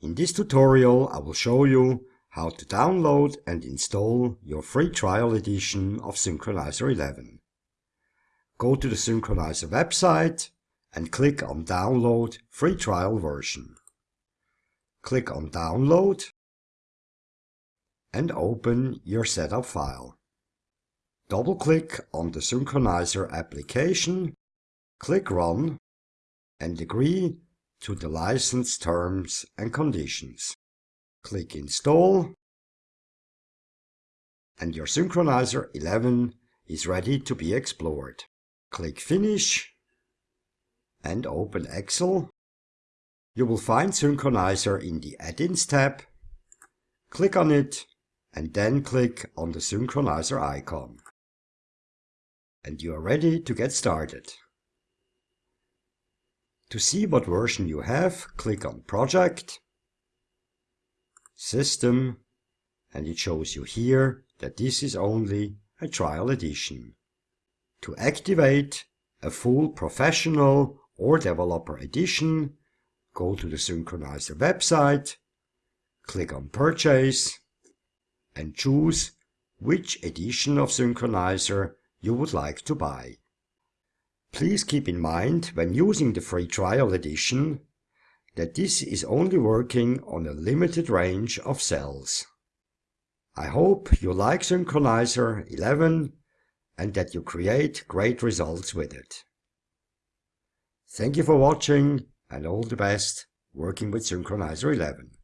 In this tutorial I will show you how to download and install your free trial edition of Synchronizer 11. Go to the Synchronizer website and click on Download Free Trial Version. Click on Download and open your setup file. Double-click on the Synchronizer application, click Run and agree to the license terms and conditions. Click Install and your Synchronizer 11 is ready to be explored. Click Finish and open Excel. You will find Synchronizer in the Add-ins tab. Click on it and then click on the Synchronizer icon and you are ready to get started. To see what version you have, click on Project, System, and it shows you here that this is only a trial edition. To activate a full professional or developer edition, go to the Synchronizer website, click on Purchase, and choose which edition of Synchronizer you would like to buy. Please keep in mind when using the free trial edition that this is only working on a limited range of cells. I hope you like Synchronizer 11 and that you create great results with it. Thank you for watching and all the best working with Synchronizer 11.